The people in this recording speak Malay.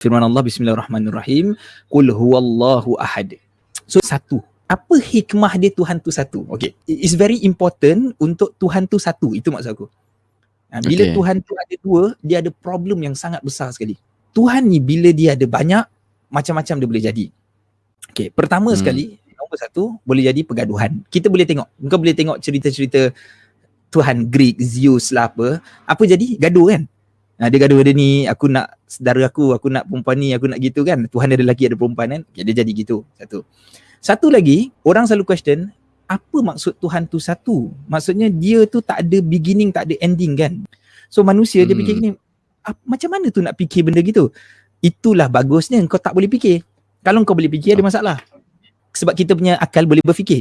firman Allah bismillahirrahmanirrahim qul huwallahu ahad. So satu. Apa hikmah dia Tuhan tu satu? Okay. It's very important untuk Tuhan tu satu. Itu maksud aku. Ha, bila okay. Tuhan tu ada dua dia ada problem yang sangat besar sekali. Tuhan ni bila dia ada banyak macam-macam dia boleh jadi. Okay pertama hmm. sekali nombor satu boleh jadi pergaduhan. Kita boleh tengok. Kau boleh tengok cerita-cerita Tuhan Greek Zeus lah apa. Apa jadi? Gaduh kan Ha, dia gaduh dia ni, aku nak saudara aku, aku nak perempuan ni, aku nak gitu kan. Tuhan ada lelaki, ada perempuan kan. Okay, dia jadi gitu. Satu. Satu lagi, orang selalu question, apa maksud Tuhan tu satu? Maksudnya dia tu tak ada beginning, tak ada ending kan. So manusia hmm. dia fikir ni, macam mana tu nak fikir benda gitu? Itulah bagusnya kau tak boleh fikir. Kalau kau boleh fikir ada masalah. Sebab kita punya akal boleh berfikir.